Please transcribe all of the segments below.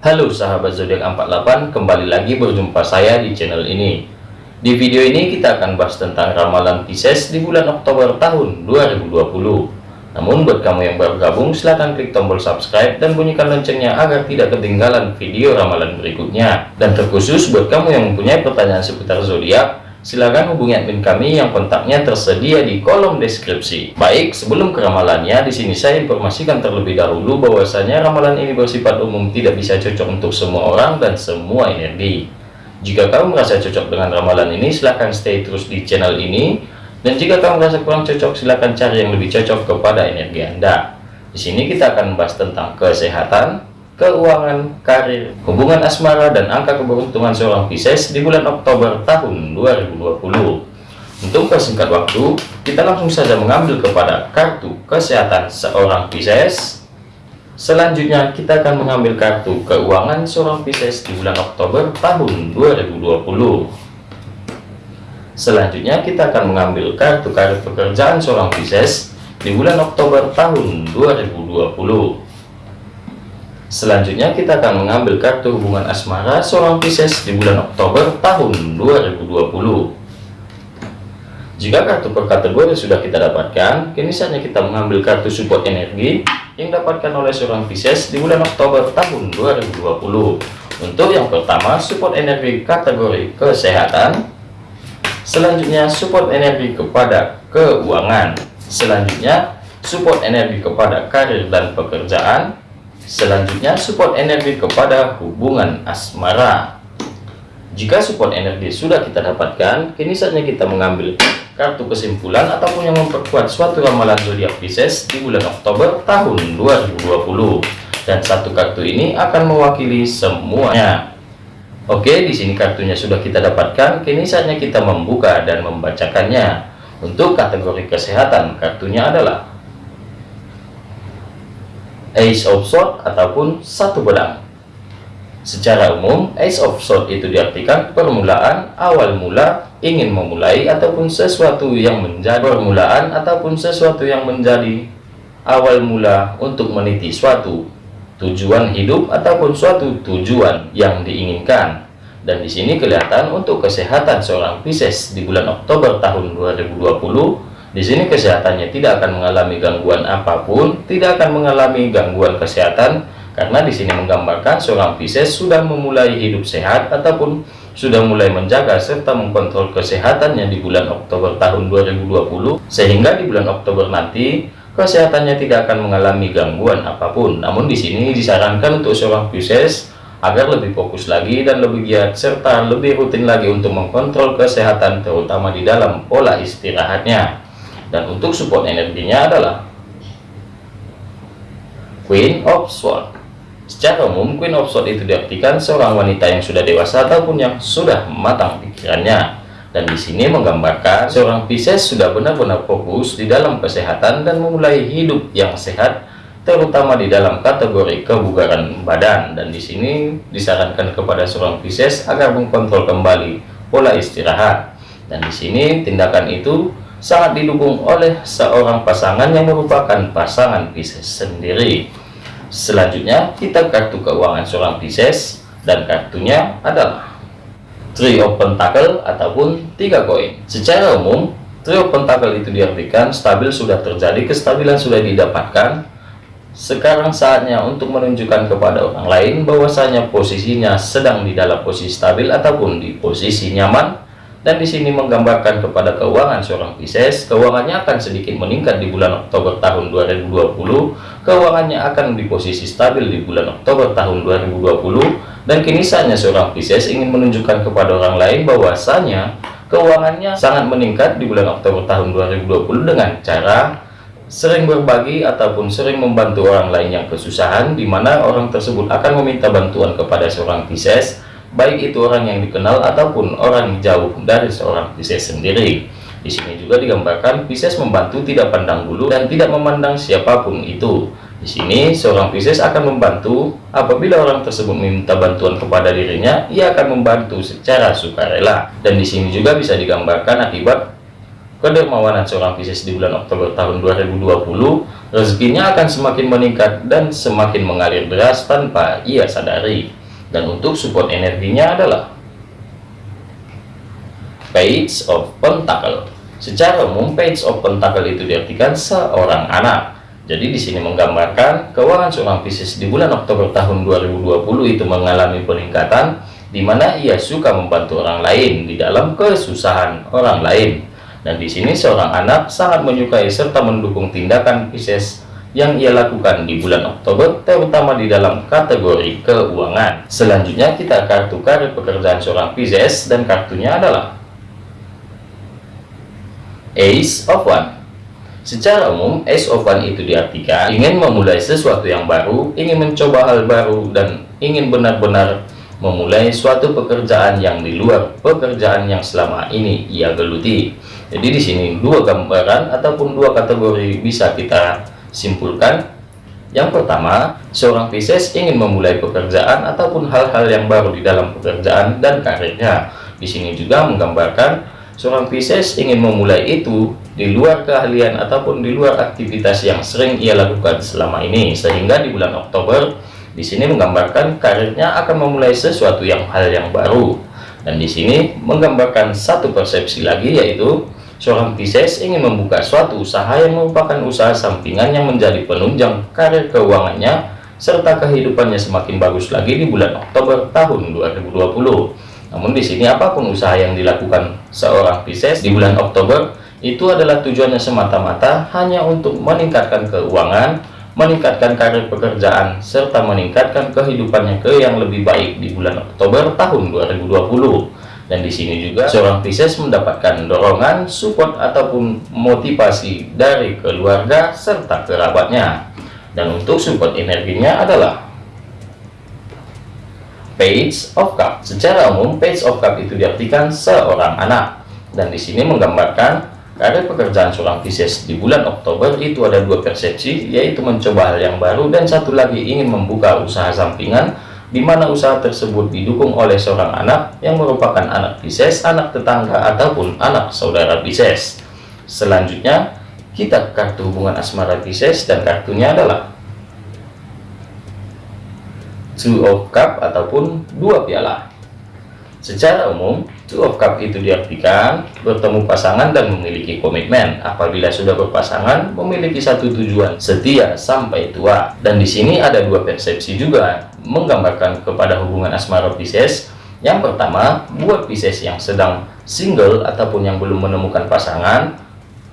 Halo sahabat zodiak 48, kembali lagi berjumpa saya di channel ini. Di video ini kita akan bahas tentang ramalan Pisces di bulan Oktober tahun 2020. Namun buat kamu yang baru gabung, silahkan klik tombol subscribe dan bunyikan loncengnya agar tidak ketinggalan video ramalan berikutnya. Dan terkhusus buat kamu yang mempunyai pertanyaan seputar zodiak, silakan hubungi admin kami yang kontaknya tersedia di kolom deskripsi. Baik, sebelum ke ramalannya, di sini saya informasikan terlebih dahulu bahwasanya ramalan ini bersifat umum tidak bisa cocok untuk semua orang dan semua energi. Jika kamu merasa cocok dengan ramalan ini, silahkan stay terus di channel ini. Dan jika kamu merasa kurang cocok, silahkan cari yang lebih cocok kepada energi Anda. Di sini kita akan membahas tentang kesehatan, keuangan, karir, hubungan asmara, dan angka keberuntungan seorang Pisces di bulan Oktober tahun 2020. Untuk persingkat waktu, kita langsung saja mengambil kepada kartu kesehatan seorang Pisces. Selanjutnya, kita akan mengambil kartu keuangan seorang Pisces di bulan Oktober tahun 2020. Selanjutnya, kita akan mengambil kartu karir pekerjaan seorang Pisces di bulan Oktober tahun 2020. Selanjutnya kita akan mengambil kartu hubungan asmara seorang Pisces di bulan Oktober tahun 2020. Jika kartu per kategori sudah kita dapatkan, kini saatnya kita mengambil kartu support energi yang dapatkan oleh seorang Pisces di bulan Oktober tahun 2020. Untuk yang pertama, support energi kategori kesehatan. Selanjutnya, support energi kepada keuangan. Selanjutnya, support energi kepada karir dan pekerjaan Selanjutnya, support energi kepada hubungan asmara. Jika support energi sudah kita dapatkan, kini saatnya kita mengambil kartu kesimpulan ataupun yang memperkuat suatu ramalan zodiak Pisces di bulan Oktober tahun 2020. Dan satu kartu ini akan mewakili semuanya. Oke, di sini kartunya sudah kita dapatkan, kini saatnya kita membuka dan membacakannya. Untuk kategori kesehatan, kartunya adalah Ace of Sword ataupun satu pedang. Secara umum, Ace of Sword itu diartikan permulaan, awal mula, ingin memulai, ataupun sesuatu yang menjadi permulaan, ataupun sesuatu yang menjadi awal mula untuk meniti suatu tujuan hidup, ataupun suatu tujuan yang diinginkan. Dan di sini kelihatan untuk kesehatan seorang Pisces di bulan Oktober tahun 2020, di sini kesehatannya tidak akan mengalami gangguan apa pun, tidak akan mengalami gangguan kesehatan, karena di sini menggambarkan seorang Pisces sudah memulai hidup sehat ataupun sudah mulai menjaga serta mengkontrol kesehatannya di bulan Oktober tahun 2020, sehingga di bulan Oktober nanti kesehatannya tidak akan mengalami gangguan apa pun. Namun di sini disarankan untuk seorang Pisces agar lebih fokus lagi dan lebih giat serta lebih rutin lagi untuk mengkontrol kesehatan terutama di dalam pola istirahatnya dan untuk support energinya adalah Queen of Swords. Secara umum Queen of Swords itu diartikan seorang wanita yang sudah dewasa ataupun yang sudah matang pikirannya. Dan di sini menggambarkan seorang Pisces sudah benar-benar fokus di dalam kesehatan dan memulai hidup yang sehat terutama di dalam kategori kebugaran badan. Dan di sini disarankan kepada seorang Pisces agar mengkontrol kembali pola istirahat. Dan di sini tindakan itu sangat didukung oleh seorang pasangan yang merupakan pasangan Pisces sendiri. Selanjutnya, kita kartu keuangan seorang Pisces dan kartunya adalah Three of Pentacle ataupun tiga koin. Secara umum, Three of Pentacle itu diartikan stabil sudah terjadi, kestabilan sudah didapatkan. Sekarang saatnya untuk menunjukkan kepada orang lain bahwasanya posisinya sedang di dalam posisi stabil ataupun di posisi nyaman dan di sini menggambarkan kepada keuangan seorang Pisces keuangannya akan sedikit meningkat di bulan Oktober tahun 2020 keuangannya akan di posisi stabil di bulan Oktober tahun 2020 dan kini saatnya seorang Pisces ingin menunjukkan kepada orang lain bahwasanya keuangannya sangat meningkat di bulan Oktober tahun 2020 dengan cara sering berbagi ataupun sering membantu orang lain yang kesusahan di mana orang tersebut akan meminta bantuan kepada seorang Pisces baik itu orang yang dikenal ataupun orang jauh dari seorang Pisces sendiri. Di sini juga digambarkan Pisces membantu tidak pandang bulu dan tidak memandang siapa pun itu. Di sini seorang Pisces akan membantu apabila orang tersebut meminta bantuan kepada dirinya, ia akan membantu secara sukarela. Dan di sini juga bisa digambarkan akibat kedermawanan seorang Pisces di bulan Oktober tahun 2020, rezekinya akan semakin meningkat dan semakin mengalir deras tanpa ia sadari. Dan untuk support energinya adalah Page of Pentacle. Secara umum, Page of Pentacle itu diartikan seorang anak. Jadi di sini menggambarkan keuangan seorang Pisces di bulan Oktober tahun 2020 itu mengalami peningkatan di mana ia suka membantu orang lain di dalam kesusahan orang lain dan di sini seorang anak sangat menyukai serta mendukung tindakan Pisces yang ia lakukan di bulan Oktober, terutama di dalam kategori keuangan. Selanjutnya kita kartu karir pekerjaan seorang Pisces dan kartunya adalah Ace of One. Secara umum, Ace of One itu diartikan ingin memulai sesuatu yang baru, ingin mencoba hal baru, dan ingin benar-benar memulai suatu pekerjaan yang di luar pekerjaan yang selama ini ia geluti. Jadi di sini dua gambaran ataupun dua kategori bisa kita simpulkan. Yang pertama, seorang Pisces ingin memulai pekerjaan ataupun hal-hal yang baru di dalam pekerjaan dan karirnya. Di sini juga menggambarkan seorang Pisces ingin memulai itu di luar keahlian ataupun di luar aktivitas yang sering ia lakukan selama ini. Sehingga di bulan Oktober, di sini menggambarkan karirnya akan memulai sesuatu yang hal yang baru. Dan di sini menggambarkan satu persepsi lagi yaitu Seorang Pisces ingin membuka suatu usaha yang merupakan usaha sampingan yang menjadi penunjang karir keuangannya serta kehidupannya semakin bagus lagi di bulan Oktober tahun 2020. Namun di sini apa pun usaha yang dilakukan seorang Pisces di bulan Oktober itu adalah tujuannya semata-mata hanya untuk meningkatkan keuangan, meningkatkan karir pekerjaan, serta meningkatkan kehidupannya ke yang lebih baik di bulan Oktober tahun 2020 dan di sini juga seorang Pisces mendapatkan dorongan, support ataupun motivasi dari keluarga serta kerabatnya. Dan untuk support energinya adalah Page of Cup. Secara umum, Page of Cup itu diartikan seorang anak. Dan di sini menggambarkan karir pekerjaan seorang Pisces di bulan Oktober itu ada dua persepsi, yaitu mencoba hal yang baru dan satu lagi ingin membuka usaha sampingan di mana usaha tersebut didukung oleh seorang anak yang merupakan anak Pisces, anak tetangga, ataupun anak saudara Pisces. Selanjutnya, kita kartu hubungan asmara Pisces dan kartunya adalah Two of Cup ataupun dua piala. Secara umum, Two of Cup itu diartikan bertemu pasangan dan memiliki komitmen. Apabila sudah berpasangan, memiliki satu tujuan, setia sampai tua. Dan di sini ada dua persepsi juga, menggambarkan kepada hubungan asmara Pisces. Yang pertama, buat Pisces yang sedang single ataupun yang belum menemukan pasangan,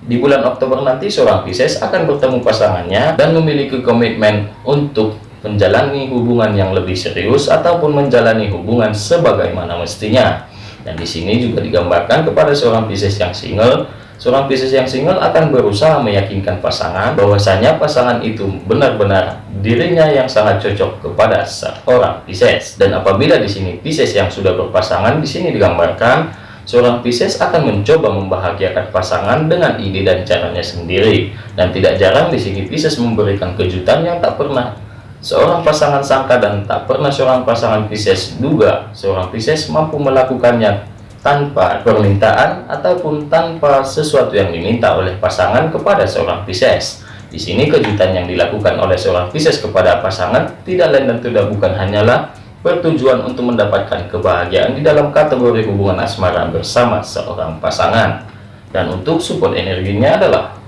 di bulan Oktober nanti seorang Pisces akan bertemu pasangannya dan memiliki komitmen untuk menjalani hubungan yang lebih serius ataupun menjalani hubungan sebagaimana mestinya. Dan di sini juga digambarkan kepada seorang Pisces yang single, seorang Pisces yang single akan berusaha meyakinkan pasangan bahwasanya pasangan itu benar-benar dirinya yang sangat cocok kepada seorang Pisces. Dan apabila di sini Pisces yang sudah berpasangan, di sini digambarkan seorang Pisces akan mencoba membahagiakan pasangan dengan ide dan caranya sendiri. Dan tidak jarang di sini Pisces memberikan kejutan yang tak pernah Seorang pasangan sangka dan tak pernah seorang pasangan Pisces duga seorang Pisces mampu melakukannya tanpa permintaan ataupun tanpa sesuatu yang diminta oleh pasangan kepada seorang Pisces. Di sini kejutan yang dilakukan oleh seorang Pisces kepada pasangan tidak lain dan tidak bukan hanyalah bertujuan untuk mendapatkan kebahagiaan di dalam kategori hubungan asmara bersama seorang pasangan. Dan untuk support energinya adalah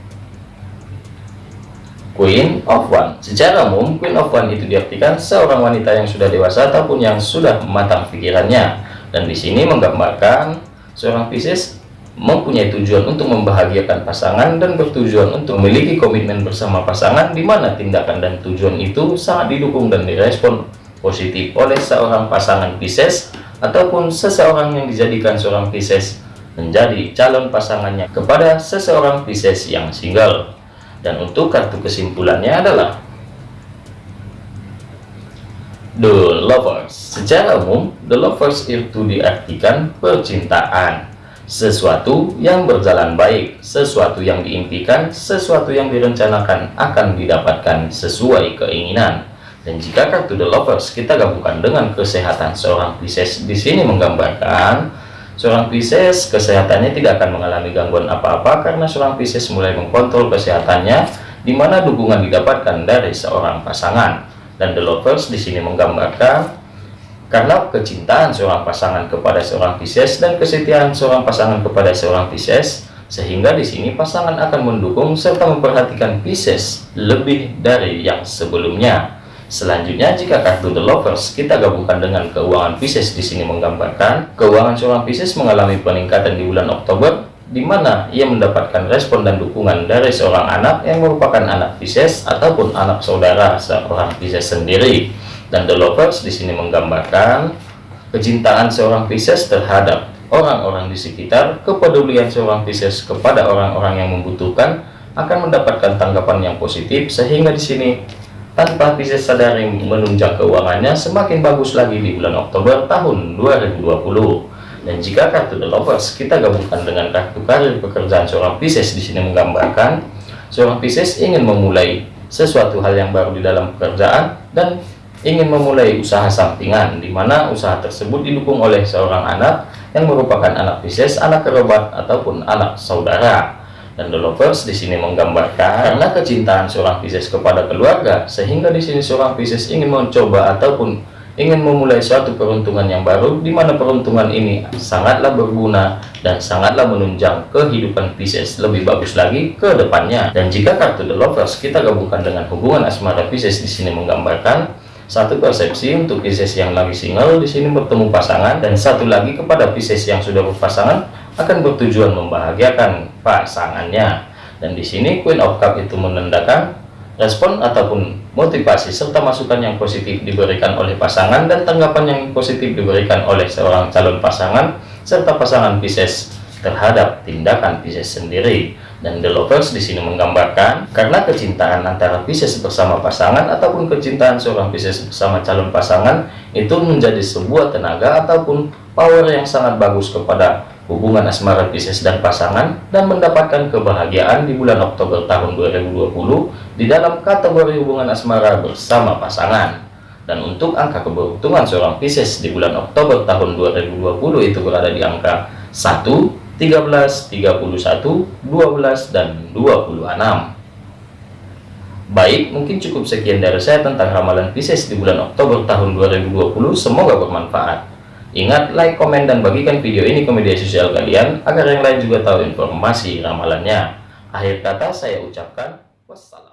Queen of One. Secara umum, Queen of One itu diartikan seorang wanita yang sudah dewasa ataupun yang sudah matang pikirannya. Dan di sini menggambarkan seorang Pisces mempunyai tujuan untuk membahagiakan pasangan dan bertujuan untuk memiliki komitmen bersama pasangan di mana tindakan dan tujuan itu sangat didukung dan direspon positif oleh seorang pasangan Pisces ataupun seseorang yang dijadikan seorang Pisces menjadi calon pasangannya kepada seseorang Pisces yang single. Dan untuk kartu kesimpulannya adalah The Lovers. Secara umum, The Lovers itu diartikan percintaan. Sesuatu yang berjalan baik, sesuatu yang diimpikan, sesuatu yang direncanakan akan didapatkan sesuai keinginan. Dan jika kartu The Lovers kita gabungkan dengan kesehatan seorang Pisces di sini menggambarkan seorang Pisces kesehatannya tidak akan mengalami gangguan apa-apa karena seorang Pisces mulai mengkontrol kesehatannya di mana dukungan didapatkan dari seorang pasangan dan the lovers di sini menggambarkan karena kecintaan seorang pasangan kepada seorang Pisces dan kesetiaan seorang pasangan kepada seorang Pisces sehingga di sini pasangan akan mendukung serta memperhatikan Pisces lebih dari yang sebelumnya. Selanjutnya, jika kartu The Lovers kita gabungkan dengan keuangan Pisces di sini menggambarkan keuangan seorang Pisces mengalami peningkatan di bulan Oktober, di mana ia mendapatkan respon dan dukungan dari seorang anak yang merupakan anak Pisces ataupun anak saudara seorang Pisces sendiri. Dan The Lovers di sini menggambarkan kecintaan seorang Pisces terhadap orang-orang di sekitar, kepedulian seorang Pisces kepada orang-orang yang membutuhkan akan mendapatkan tanggapan yang positif sehingga di sini tanpa Pisces sadari menunjang keuangannya semakin bagus lagi di bulan Oktober tahun 2020 dan jika kartu The Lovers kita gabungkan dengan kartu karir pekerjaan seorang Pisces di sini menggambarkan seorang Pisces ingin memulai sesuatu hal yang baru di dalam pekerjaan dan ingin memulai usaha sampingan di mana usaha tersebut didukung oleh seorang anak yang merupakan anak Pisces, anak kerabat ataupun anak saudara. Dan the lovers di sini menggambarkan karena kecintaan seorang Pisces kepada keluarga sehingga di sini seorang Pisces ingin mencoba ataupun ingin memulai suatu peruntungan yang baru di mana peruntungan ini sangatlah berguna dan sangatlah menunjang kehidupan Pisces lebih bagus lagi ke depannya dan jika kartu the lovers kita gabungkan dengan hubungan asmara Pisces di sini menggambarkan satu persepsi untuk Pisces yang lagi single di sini bertemu pasangan dan satu lagi kepada Pisces yang sudah berpasangan akan bertujuan membahagiakan pasangannya. Dan di sini Queen of Cup itu menandakan respon ataupun motivasi serta masukan yang positif diberikan oleh pasangan dan tanggapan yang positif diberikan oleh seorang calon pasangan serta pasangan Pisces terhadap tindakan Pisces sendiri. Dan The Lovers di sini menggambarkan karena kecintaan antara Pisces bersama pasangan ataupun kecintaan seorang Pisces bersama calon pasangan itu menjadi sebuah tenaga ataupun power yang sangat bagus kepada hubungan asmara Pisces dan pasangan dan mendapatkan kebahagiaan di bulan Oktober tahun 2020 di dalam kategori hubungan asmara bersama pasangan. Dan untuk angka keberuntungan seorang Pisces di bulan Oktober tahun 2020 itu berada di angka 1, 13, 31, 12, dan 26. Baik, mungkin cukup sekian dari saya tentang ramalan Pisces di bulan Oktober tahun 2020. Semoga bermanfaat. Ingat, like, komen, dan bagikan video ini ke media sosial kalian agar yang lain juga tahu informasi ramalannya. Akhir kata saya ucapkan wassalam.